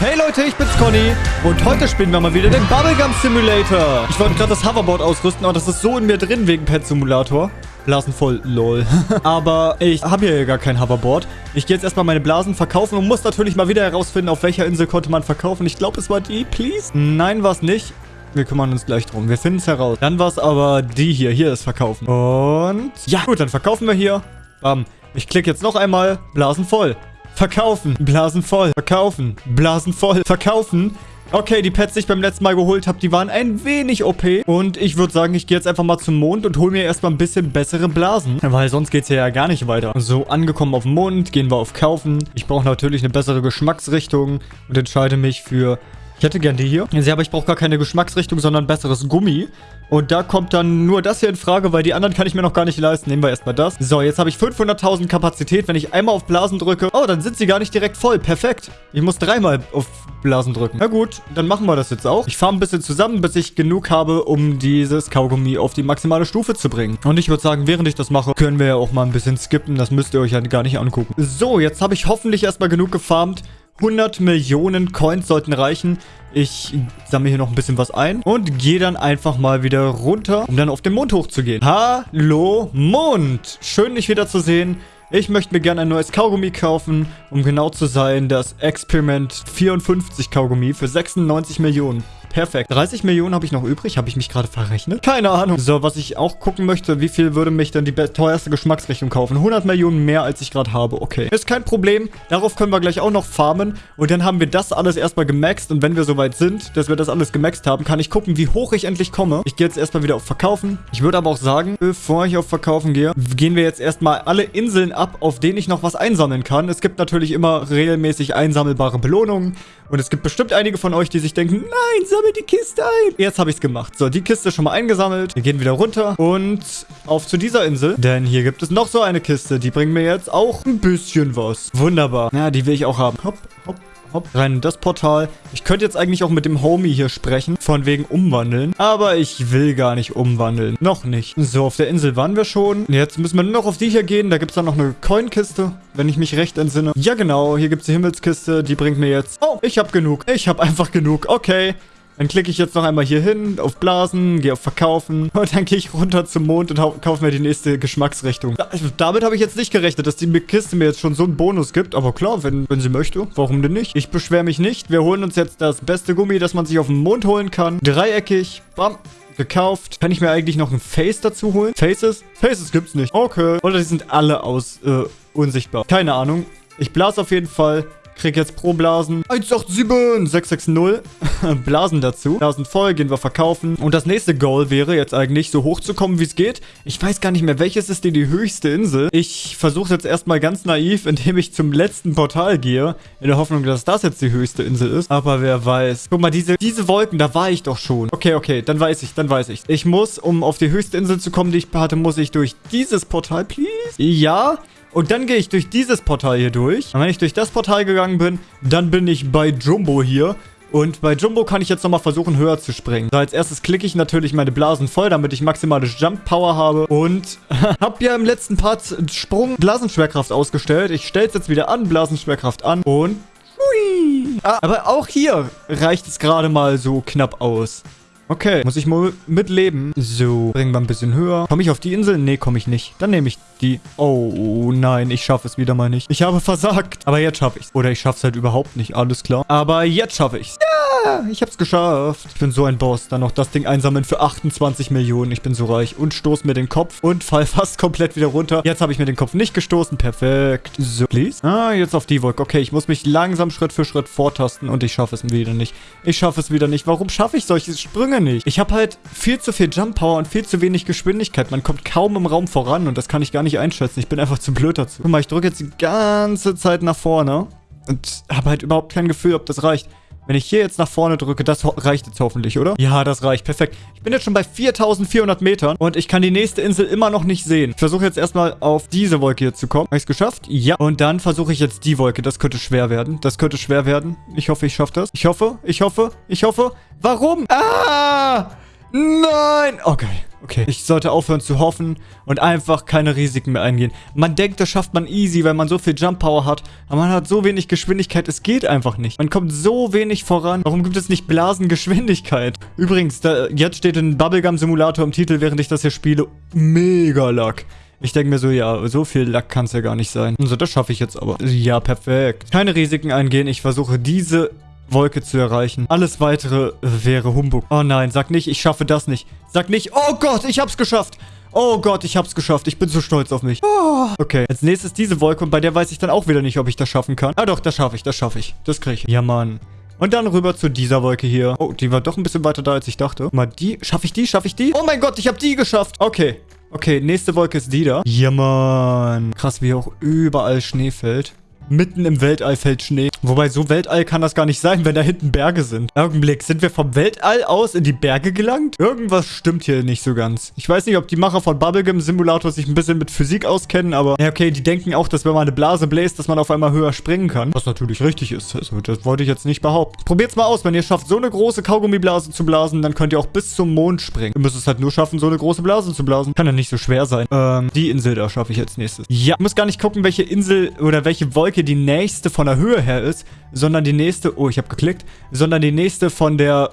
Hey Leute, ich bin's Conny und heute spielen wir mal wieder den Bubblegum Simulator. Ich wollte gerade das Hoverboard ausrüsten, aber das ist so in mir drin wegen Pet Simulator. Blasen voll, lol. aber ich habe hier ja gar kein Hoverboard. Ich gehe jetzt erstmal meine Blasen verkaufen und muss natürlich mal wieder herausfinden, auf welcher Insel konnte man verkaufen. Ich glaube, es war die, please. Nein, war es nicht. Wir kümmern uns gleich drum. Wir finden es heraus. Dann war es aber die hier. Hier ist verkaufen. Und ja, gut, dann verkaufen wir hier. Bam. Ich klicke jetzt noch einmal. Blasen voll. Verkaufen. Blasen voll. Verkaufen. Blasen voll. Verkaufen. Okay, die Pets, die ich beim letzten Mal geholt habe, die waren ein wenig OP. Und ich würde sagen, ich gehe jetzt einfach mal zum Mond und hole mir erstmal ein bisschen bessere Blasen. Weil sonst geht es ja gar nicht weiter. So, angekommen auf dem Mond, gehen wir auf Kaufen. Ich brauche natürlich eine bessere Geschmacksrichtung und entscheide mich für ich hätte gern die hier. Ja, aber ich brauche gar keine Geschmacksrichtung, sondern besseres Gummi. Und da kommt dann nur das hier in Frage, weil die anderen kann ich mir noch gar nicht leisten. Nehmen wir erstmal das. So, jetzt habe ich 500.000 Kapazität. Wenn ich einmal auf Blasen drücke... Oh, dann sind sie gar nicht direkt voll. Perfekt. Ich muss dreimal auf Blasen drücken. Na gut, dann machen wir das jetzt auch. Ich fahre ein bisschen zusammen, bis ich genug habe, um dieses Kaugummi auf die maximale Stufe zu bringen. Und ich würde sagen, während ich das mache, können wir ja auch mal ein bisschen skippen. Das müsst ihr euch ja gar nicht angucken. So, jetzt habe ich hoffentlich erstmal genug gefarmt. 100 Millionen Coins sollten reichen. Ich sammle hier noch ein bisschen was ein und gehe dann einfach mal wieder runter, um dann auf den Mond hochzugehen. Hallo Mond! Schön, dich wieder zu sehen. Ich möchte mir gerne ein neues Kaugummi kaufen, um genau zu sein, das Experiment 54 Kaugummi für 96 Millionen. Perfekt. 30 Millionen habe ich noch übrig. Habe ich mich gerade verrechnet? Keine Ahnung. So, was ich auch gucken möchte, wie viel würde mich denn die teuerste Geschmacksrichtung kaufen? 100 Millionen mehr, als ich gerade habe. Okay. Ist kein Problem. Darauf können wir gleich auch noch farmen. Und dann haben wir das alles erstmal gemaxt. Und wenn wir soweit sind, dass wir das alles gemaxt haben, kann ich gucken, wie hoch ich endlich komme. Ich gehe jetzt erstmal wieder auf Verkaufen. Ich würde aber auch sagen, bevor ich auf Verkaufen gehe, gehen wir jetzt erstmal alle Inseln ab, auf denen ich noch was einsammeln kann. Es gibt natürlich immer regelmäßig einsammelbare Belohnungen. Und es gibt bestimmt einige von euch, die sich denken, nein, sammel die Kiste ein. Jetzt habe ich es gemacht. So, die Kiste ist schon mal eingesammelt. Wir gehen wieder runter und auf zu dieser Insel. Denn hier gibt es noch so eine Kiste. Die bringt mir jetzt auch ein bisschen was. Wunderbar. Ja, die will ich auch haben. Hopp, hopp, Hopp, rein in das Portal. Ich könnte jetzt eigentlich auch mit dem Homie hier sprechen, von wegen umwandeln. Aber ich will gar nicht umwandeln. Noch nicht. So, auf der Insel waren wir schon. Jetzt müssen wir nur noch auf die hier gehen. Da gibt es dann noch eine Coin-Kiste, wenn ich mich recht entsinne. Ja, genau. Hier gibt es die Himmelskiste. Die bringt mir jetzt... Oh, ich habe genug. Ich habe einfach genug. Okay. Dann klicke ich jetzt noch einmal hier hin, auf Blasen, gehe auf Verkaufen und dann gehe ich runter zum Mond und kaufe mir die nächste Geschmacksrichtung. damit habe ich jetzt nicht gerechnet, dass die Kiste mir jetzt schon so einen Bonus gibt. Aber klar, wenn, wenn sie möchte, warum denn nicht? Ich beschwere mich nicht. Wir holen uns jetzt das beste Gummi, das man sich auf dem Mond holen kann. Dreieckig, bam, gekauft. Kann ich mir eigentlich noch ein Face dazu holen? Faces? Faces gibt's nicht. Okay. Oder die sind alle aus, äh, unsichtbar. Keine Ahnung. Ich blase auf jeden Fall. Krieg jetzt pro Blasen 187 660. Blasen dazu. Blasen voll, gehen wir verkaufen. Und das nächste Goal wäre jetzt eigentlich, so hoch zu kommen, wie es geht. Ich weiß gar nicht mehr, welches ist denn die höchste Insel. Ich versuche jetzt erstmal ganz naiv, indem ich zum letzten Portal gehe. In der Hoffnung, dass das jetzt die höchste Insel ist. Aber wer weiß. Guck mal, diese, diese Wolken, da war ich doch schon. Okay, okay, dann weiß ich, dann weiß ich. Ich muss, um auf die höchste Insel zu kommen, die ich hatte, muss ich durch dieses Portal, please? Ja. Und dann gehe ich durch dieses Portal hier durch. Und wenn ich durch das Portal gegangen bin, dann bin ich bei Jumbo hier. Und bei Jumbo kann ich jetzt nochmal versuchen, höher zu springen. So, als erstes klicke ich natürlich meine Blasen voll, damit ich maximale Jump Power habe. Und habe ja im letzten Part Sprung Blasenschwerkraft ausgestellt. Ich stelle es jetzt wieder an, Blasenschwerkraft an. Und... Hui. Ah, aber auch hier reicht es gerade mal so knapp aus. Okay, muss ich mal mitleben. So, bringen wir ein bisschen höher. Komme ich auf die Insel? Nee, komme ich nicht. Dann nehme ich die. Oh nein, ich schaffe es wieder mal nicht. Ich habe versagt. Aber jetzt schaffe ich es. Oder ich schaffe es halt überhaupt nicht, alles klar. Aber jetzt schaffe ich es. Ja, ich habe es geschafft. Ich bin so ein Boss. Dann noch das Ding einsammeln für 28 Millionen. Ich bin so reich. Und stoße mir den Kopf und fall fast komplett wieder runter. Jetzt habe ich mir den Kopf nicht gestoßen. Perfekt. So, please. Ah, jetzt auf die Wolke. Okay, ich muss mich langsam Schritt für Schritt vortasten und ich schaffe es wieder nicht. Ich schaffe es wieder nicht. Warum schaffe ich solche Sprünge lange nicht. Ich habe halt viel zu viel Jump Power und viel zu wenig Geschwindigkeit. Man kommt kaum im Raum voran und das kann ich gar nicht einschätzen. Ich bin einfach zu blöd dazu. Guck mal, ich drücke jetzt die ganze Zeit nach vorne und habe halt überhaupt kein Gefühl, ob das reicht. Wenn ich hier jetzt nach vorne drücke, das reicht jetzt hoffentlich, oder? Ja, das reicht. Perfekt. Ich bin jetzt schon bei 4400 Metern und ich kann die nächste Insel immer noch nicht sehen. Ich versuche jetzt erstmal auf diese Wolke hier zu kommen. Habe ich es geschafft? Ja. Und dann versuche ich jetzt die Wolke. Das könnte schwer werden. Das könnte schwer werden. Ich hoffe, ich schaffe das. Ich hoffe, ich hoffe, ich hoffe. Warum? Ah! Nein! Okay. Okay, ich sollte aufhören zu hoffen und einfach keine Risiken mehr eingehen. Man denkt, das schafft man easy, weil man so viel Jump Power hat. Aber man hat so wenig Geschwindigkeit, es geht einfach nicht. Man kommt so wenig voran. Warum gibt es nicht Blasengeschwindigkeit? Übrigens, da, jetzt steht ein Bubblegum Simulator im Titel, während ich das hier spiele. Mega Luck. Ich denke mir so, ja, so viel Lack kann es ja gar nicht sein. Also das schaffe ich jetzt aber. Ja, perfekt. Keine Risiken eingehen. Ich versuche diese Wolke zu erreichen. Alles weitere wäre Humbug. Oh nein, sag nicht, ich schaffe das nicht. Sag nicht, oh Gott, ich hab's geschafft. Oh Gott, ich hab's geschafft. Ich bin so stolz auf mich. Oh. Okay, als nächstes diese Wolke und bei der weiß ich dann auch wieder nicht, ob ich das schaffen kann. Ah doch, das schaffe ich, das schaffe ich. Das kriege ich. Ja, Mann. Und dann rüber zu dieser Wolke hier. Oh, die war doch ein bisschen weiter da, als ich dachte. Mal die. Schaffe ich die? Schaffe ich die? Oh mein Gott, ich habe die geschafft. Okay. Okay, nächste Wolke ist die da. Ja, Mann. Krass, wie auch überall Schnee fällt. Mitten im Weltall fällt Schnee. Wobei, so Weltall kann das gar nicht sein, wenn da hinten Berge sind. Augenblick, sind wir vom Weltall aus in die Berge gelangt? Irgendwas stimmt hier nicht so ganz. Ich weiß nicht, ob die Macher von Bubblegum Simulator sich ein bisschen mit Physik auskennen, aber ja, okay, die denken auch, dass wenn man eine Blase bläst, dass man auf einmal höher springen kann. Was natürlich richtig ist. Also, das wollte ich jetzt nicht behaupten. Probiert's mal aus. Wenn ihr schafft, so eine große Kaugummiblase zu blasen, dann könnt ihr auch bis zum Mond springen. Ihr müsst es halt nur schaffen, so eine große Blase zu blasen. Kann ja nicht so schwer sein. Ähm, die Insel da schaffe ich als nächstes. Ja, ich muss gar nicht gucken, welche Insel oder welche Wolke die nächste von der Höhe her ist, sondern die nächste, oh, ich habe geklickt, sondern die nächste von der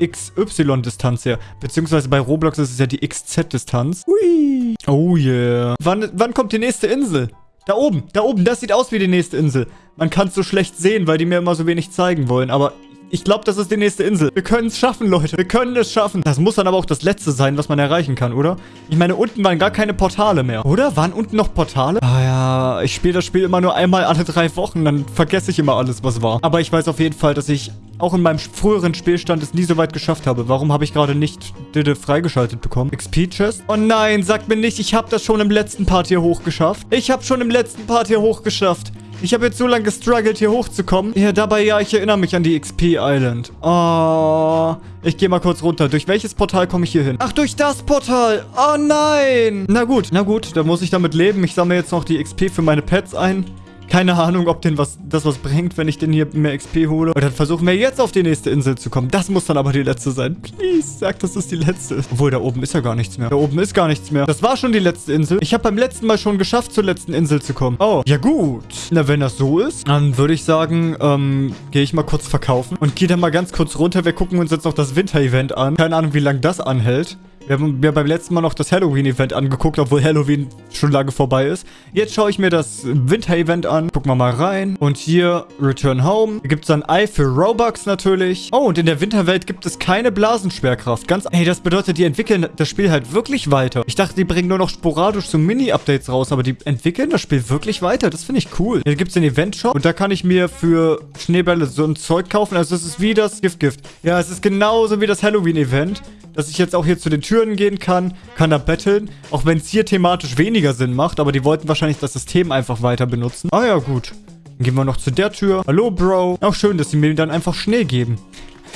XY-Distanz her. Beziehungsweise bei Roblox ist es ja die XZ-Distanz. Hui. Oh yeah. Wann, wann kommt die nächste Insel? Da oben, da oben, das sieht aus wie die nächste Insel. Man kann es so schlecht sehen, weil die mir immer so wenig zeigen wollen, aber ich glaube, das ist die nächste Insel. Wir können es schaffen, Leute. Wir können es schaffen. Das muss dann aber auch das letzte sein, was man erreichen kann, oder? Ich meine, unten waren gar keine Portale mehr. Oder? Waren unten noch Portale? Ah ja, ich spiele das Spiel immer nur einmal alle drei Wochen. Dann vergesse ich immer alles, was war. Aber ich weiß auf jeden Fall, dass ich auch in meinem früheren Spielstand es nie so weit geschafft habe. Warum habe ich gerade nicht Didde freigeschaltet bekommen? XP-Chest? Oh nein, sagt mir nicht, ich habe das schon im letzten Part hier hochgeschafft. Ich habe schon im letzten Part hier hochgeschafft. Ich habe jetzt so lange gestruggelt, hier hochzukommen. Ja, dabei, ja, ich erinnere mich an die XP Island. Oh, ich gehe mal kurz runter. Durch welches Portal komme ich hier hin? Ach, durch das Portal. Oh nein. Na gut, na gut, da muss ich damit leben. Ich sammle jetzt noch die XP für meine Pets ein. Keine Ahnung, ob den was, das was bringt, wenn ich den hier mehr XP hole. Und dann versuchen wir jetzt auf die nächste Insel zu kommen. Das muss dann aber die letzte sein. Please, sag, dass das die letzte ist. Obwohl, da oben ist ja gar nichts mehr. Da oben ist gar nichts mehr. Das war schon die letzte Insel. Ich habe beim letzten Mal schon geschafft, zur letzten Insel zu kommen. Oh, ja gut. Na, wenn das so ist, dann würde ich sagen, ähm, gehe ich mal kurz verkaufen. Und gehe dann mal ganz kurz runter. Wir gucken uns jetzt noch das Winter-Event an. Keine Ahnung, wie lange das anhält. Wir haben mir beim letzten Mal noch das Halloween-Event angeguckt, obwohl Halloween schon lange vorbei ist. Jetzt schaue ich mir das Winter-Event an. Gucken wir mal rein. Und hier Return Home. Hier gibt es dann Ei für Robux natürlich. Oh, und in der Winterwelt gibt es keine Blasenschwerkraft. Ganz... Hey, das bedeutet, die entwickeln das Spiel halt wirklich weiter. Ich dachte, die bringen nur noch sporadisch so Mini-Updates raus, aber die entwickeln das Spiel wirklich weiter. Das finde ich cool. Hier gibt es den Event-Shop und da kann ich mir für Schneebälle so ein Zeug kaufen. Also es ist wie das Gift-Gift. Ja, es ist genauso wie das Halloween-Event dass ich jetzt auch hier zu den Türen gehen kann, kann da betteln, auch wenn es hier thematisch weniger Sinn macht, aber die wollten wahrscheinlich das System einfach weiter benutzen. Ah ja, gut. Dann gehen wir noch zu der Tür. Hallo, Bro. Auch schön, dass sie mir dann einfach Schnee geben.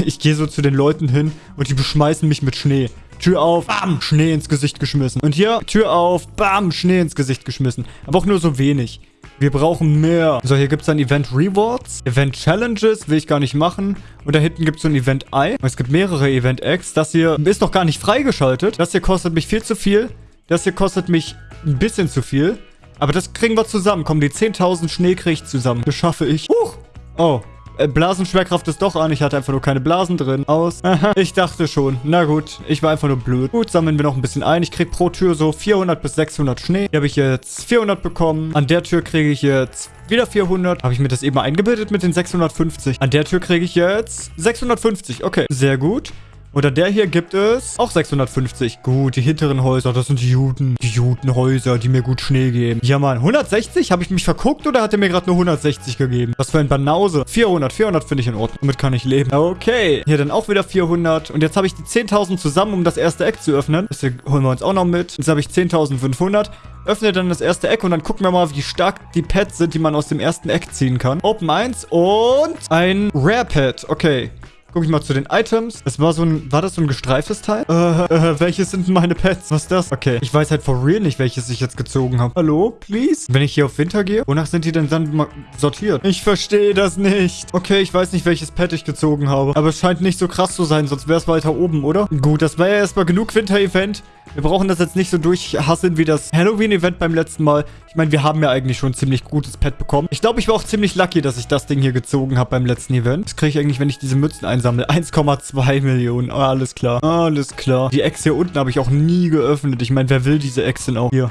Ich gehe so zu den Leuten hin und die beschmeißen mich mit Schnee. Tür auf, bam, Schnee ins Gesicht geschmissen. Und hier, Tür auf, bam, Schnee ins Gesicht geschmissen. Aber auch nur so wenig. Wir brauchen mehr. So, hier gibt es dann Event Rewards. Event Challenges will ich gar nicht machen. Und da hinten gibt es so ein Event Eye. Es gibt mehrere Event X. Das hier ist noch gar nicht freigeschaltet. Das hier kostet mich viel zu viel. Das hier kostet mich ein bisschen zu viel. Aber das kriegen wir zusammen. Komm, die 10.000 Schnee kriege ich zusammen. Das schaffe ich. Huch! Oh, äh, Blasenschwerkraft ist doch an. Ich hatte einfach nur keine Blasen drin. Aus. ich dachte schon. Na gut, ich war einfach nur blöd. Gut, sammeln wir noch ein bisschen ein. Ich krieg pro Tür so 400 bis 600 Schnee. Hier habe ich jetzt 400 bekommen. An der Tür kriege ich jetzt wieder 400. Habe ich mir das eben eingebildet mit den 650. An der Tür kriege ich jetzt 650. Okay, sehr gut. Oder der hier gibt es auch 650. Gut, die hinteren Häuser, das sind die Juden. Die Judenhäuser, die mir gut Schnee geben. Ja, Mann. 160? Habe ich mich verguckt oder hat er mir gerade nur 160 gegeben? Was für ein Banause. 400. 400 finde ich in Ordnung. Damit kann ich leben. Okay. Hier dann auch wieder 400. Und jetzt habe ich die 10.000 zusammen, um das erste Eck zu öffnen. Das hier holen wir uns auch noch mit. Jetzt habe ich 10.500 öffne dann das erste Eck und dann gucken wir mal, wie stark die Pets sind, die man aus dem ersten Eck ziehen kann. Open 1 und ein Rare Pet. Okay. Guck ich mal zu den Items. Das war so ein, war das so ein gestreiftes Teil? Äh, äh, welches sind meine Pets? Was ist das? Okay, ich weiß halt for real nicht, welches ich jetzt gezogen habe. Hallo, please? Wenn ich hier auf Winter gehe, wonach sind die denn dann sortiert? Ich verstehe das nicht. Okay, ich weiß nicht, welches Pet ich gezogen habe. Aber es scheint nicht so krass zu sein, sonst wäre es weiter oben, oder? Gut, das war ja erstmal genug Winter-Event. Wir brauchen das jetzt nicht so durchhasseln wie das Halloween-Event beim letzten Mal. Ich meine, wir haben ja eigentlich schon ein ziemlich gutes Pet bekommen. Ich glaube, ich war auch ziemlich lucky, dass ich das Ding hier gezogen habe beim letzten Event. Das kriege ich eigentlich, wenn ich diese Mützen einsammle. 1,2 Millionen. Oh, alles klar. Alles klar. Die Ex hier unten habe ich auch nie geöffnet. Ich meine, wer will diese Ex denn auch? Hier.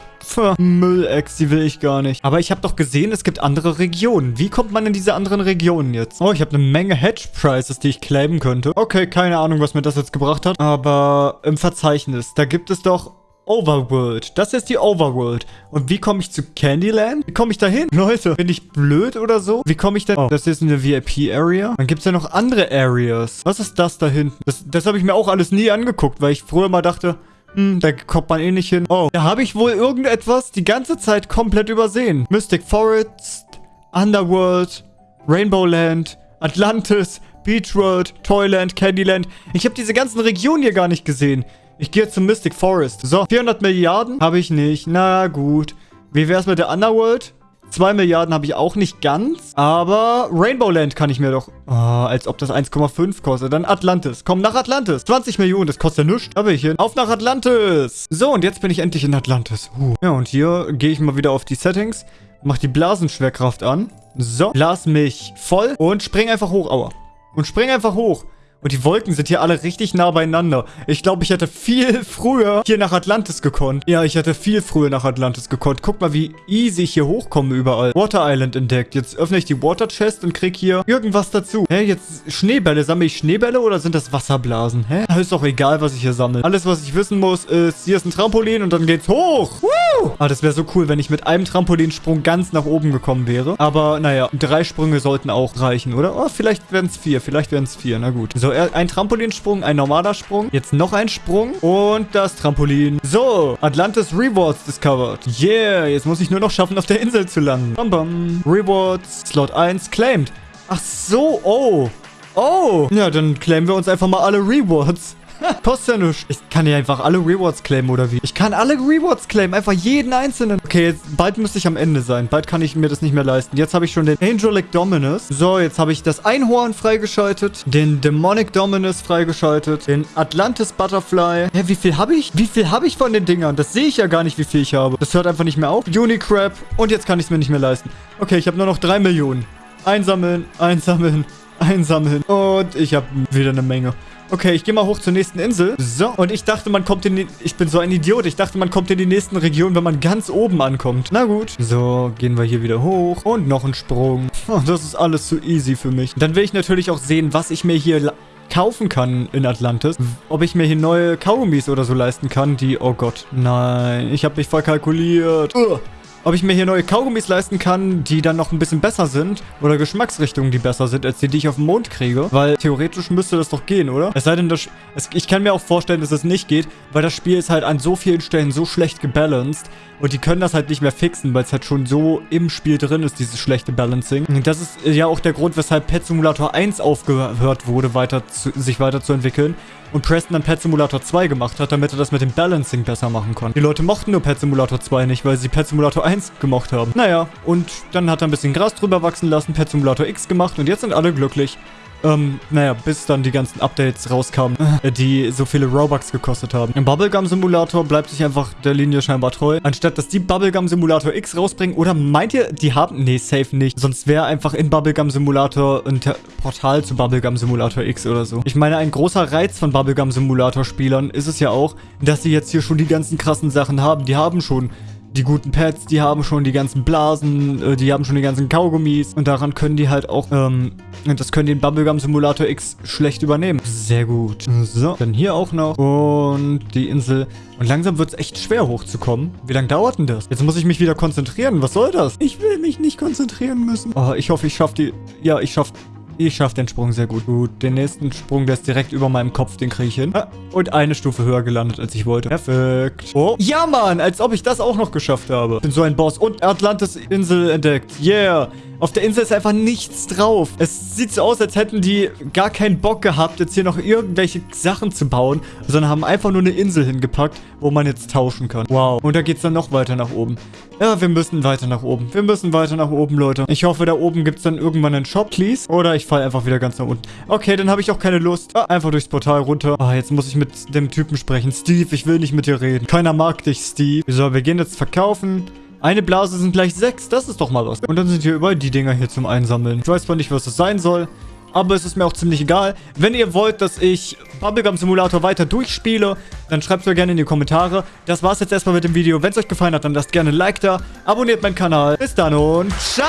Müll-Ex, die will ich gar nicht. Aber ich habe doch gesehen, es gibt andere Regionen. Wie kommt man in diese anderen Regionen jetzt? Oh, ich habe eine Menge Hedge-Prices, die ich claimen könnte. Okay, keine Ahnung, was mir das jetzt gebracht hat. Aber im Verzeichnis, da gibt es doch Overworld. Das ist die Overworld. Und wie komme ich zu Candyland? Wie komme ich da hin? Leute, bin ich blöd oder so? Wie komme ich da... Oh, das ist eine VIP-Area. Dann gibt es ja noch andere Areas. Was ist das da hinten? Das, das habe ich mir auch alles nie angeguckt, weil ich früher mal dachte... Hm, da kommt man eh nicht hin. Oh, da habe ich wohl irgendetwas die ganze Zeit komplett übersehen. Mystic Forest, Underworld, Rainbow Land, Atlantis, Beach World, Toyland, Candyland. Ich habe diese ganzen Regionen hier gar nicht gesehen. Ich gehe zum Mystic Forest. So, 400 Milliarden habe ich nicht. Na gut. Wie wäre es mit der Underworld? 2 Milliarden habe ich auch nicht ganz. Aber Rainbow Land kann ich mir doch... Oh, als ob das 1,5 kostet. Dann Atlantis. Komm nach Atlantis. 20 Millionen, das kostet ja nichts. Da bin ich hin. Auf nach Atlantis. So, und jetzt bin ich endlich in Atlantis. Uh. Ja, und hier gehe ich mal wieder auf die Settings. Mach die Blasenschwerkraft an. So, blas mich voll und spring einfach hoch. Aua. Und spring einfach hoch. Und die Wolken sind hier alle richtig nah beieinander. Ich glaube, ich hätte viel früher hier nach Atlantis gekonnt. Ja, ich hätte viel früher nach Atlantis gekonnt. Guck mal, wie easy ich hier hochkomme überall. Water Island entdeckt. Jetzt öffne ich die Water Chest und krieg hier irgendwas dazu. Hä, jetzt Schneebälle. Sammle ich Schneebälle oder sind das Wasserblasen? Hä? Ist doch egal, was ich hier sammle. Alles, was ich wissen muss, ist, hier ist ein Trampolin und dann geht's hoch. Woo! Ah, das wäre so cool, wenn ich mit einem Trampolinsprung ganz nach oben gekommen wäre. Aber, naja, drei Sprünge sollten auch reichen, oder? Oh, vielleicht werden es vier. Vielleicht werden es vier. Na gut. So, ein Trampolinsprung, ein normaler Sprung. Jetzt noch ein Sprung und das Trampolin. So, Atlantis Rewards discovered. Yeah, jetzt muss ich nur noch schaffen, auf der Insel zu landen. Bam, bam. Rewards, Slot 1, claimed. Ach so, oh. Oh. Ja, dann claimen wir uns einfach mal alle Rewards. Kostet ja nichts. Ich kann ja einfach alle Rewards claimen, oder wie? Ich kann alle Rewards claimen. Einfach jeden einzelnen. Okay, jetzt, bald müsste ich am Ende sein. Bald kann ich mir das nicht mehr leisten. Jetzt habe ich schon den Angelic Dominus. So, jetzt habe ich das Einhorn freigeschaltet. Den Demonic Dominus freigeschaltet. Den Atlantis Butterfly. Hä, wie viel habe ich? Wie viel habe ich von den Dingern? Das sehe ich ja gar nicht, wie viel ich habe. Das hört einfach nicht mehr auf. Unicrab. Und jetzt kann ich es mir nicht mehr leisten. Okay, ich habe nur noch drei Millionen. Einsammeln, einsammeln, einsammeln. Und ich habe wieder eine Menge. Okay, ich gehe mal hoch zur nächsten Insel. So, und ich dachte, man kommt in die... Ich bin so ein Idiot. Ich dachte, man kommt in die nächsten Regionen, wenn man ganz oben ankommt. Na gut. So, gehen wir hier wieder hoch. Und noch ein Sprung. Oh, das ist alles zu easy für mich. Dann will ich natürlich auch sehen, was ich mir hier kaufen kann in Atlantis. Ob ich mir hier neue Kaugummis oder so leisten kann, die... Oh Gott, nein. Ich habe mich voll kalkuliert. Ugh ob ich mir hier neue Kaugummis leisten kann, die dann noch ein bisschen besser sind. Oder Geschmacksrichtungen, die besser sind, als die, die ich auf dem Mond kriege. Weil theoretisch müsste das doch gehen, oder? Es sei denn, das, es, ich kann mir auch vorstellen, dass es nicht geht, weil das Spiel ist halt an so vielen Stellen so schlecht gebalanced. Und die können das halt nicht mehr fixen, weil es halt schon so im Spiel drin ist, dieses schlechte Balancing. Das ist ja auch der Grund, weshalb Pet Simulator 1 aufgehört wurde, weiter zu, sich weiterzuentwickeln und Preston dann Pet Simulator 2 gemacht hat, damit er das mit dem Balancing besser machen konnte. Die Leute mochten nur Pet Simulator 2 nicht, weil sie Pet Simulator 1 gemocht haben. Naja, und dann hat er ein bisschen Gras drüber wachsen lassen, Pet Simulator X gemacht und jetzt sind alle glücklich. Ähm, naja, bis dann die ganzen Updates rauskamen, äh, die so viele Robux gekostet haben. Im Bubblegum Simulator bleibt sich einfach der Linie scheinbar treu. Anstatt, dass die Bubblegum Simulator X rausbringen. Oder meint ihr, die haben... Nee, safe nicht. Sonst wäre einfach in Bubblegum Simulator ein Portal zu Bubblegum Simulator X oder so. Ich meine, ein großer Reiz von Bubblegum Simulator Spielern ist es ja auch, dass sie jetzt hier schon die ganzen krassen Sachen haben. Die haben schon die guten Pads, die haben schon die ganzen Blasen, äh, die haben schon die ganzen Kaugummis und daran können die halt auch, ähm, das können die in Bubblegum Simulator X schlecht übernehmen. Sehr gut. So, dann hier auch noch und die Insel. Und langsam wird es echt schwer hochzukommen. Wie lange dauert denn das? Jetzt muss ich mich wieder konzentrieren. Was soll das? Ich will mich nicht konzentrieren müssen. Oh, ich hoffe, ich schaffe die... Ja, ich schaffe ich schaffe den Sprung sehr gut. Gut, den nächsten Sprung, der ist direkt über meinem Kopf, den kriege ich hin. Ah, und eine Stufe höher gelandet, als ich wollte. Perfekt. Oh, ja, Mann, als ob ich das auch noch geschafft habe. Ich bin so ein Boss. Und Atlantis-Insel entdeckt. Yeah. Auf der Insel ist einfach nichts drauf. Es sieht so aus, als hätten die gar keinen Bock gehabt, jetzt hier noch irgendwelche Sachen zu bauen, sondern haben einfach nur eine Insel hingepackt, wo man jetzt tauschen kann. Wow. Und da geht es dann noch weiter nach oben. Ja, wir müssen weiter nach oben. Wir müssen weiter nach oben, Leute. Ich hoffe, da oben gibt es dann irgendwann einen Shop, please. Oder ich falle einfach wieder ganz nach unten. Okay, dann habe ich auch keine Lust. Ah, einfach durchs Portal runter. Ah, jetzt muss ich mit dem Typen sprechen. Steve, ich will nicht mit dir reden. Keiner mag dich, Steve. So, wir gehen jetzt verkaufen. Eine Blase sind gleich sechs. Das ist doch mal was. Und dann sind hier überall die Dinger hier zum Einsammeln. Ich weiß zwar nicht, was das sein soll. Aber es ist mir auch ziemlich egal. Wenn ihr wollt, dass ich Bubblegum Simulator weiter durchspiele, dann schreibt es mir gerne in die Kommentare. Das war's jetzt erstmal mit dem Video. Wenn es euch gefallen hat, dann lasst gerne ein Like da. Abonniert meinen Kanal. Bis dann und ciao!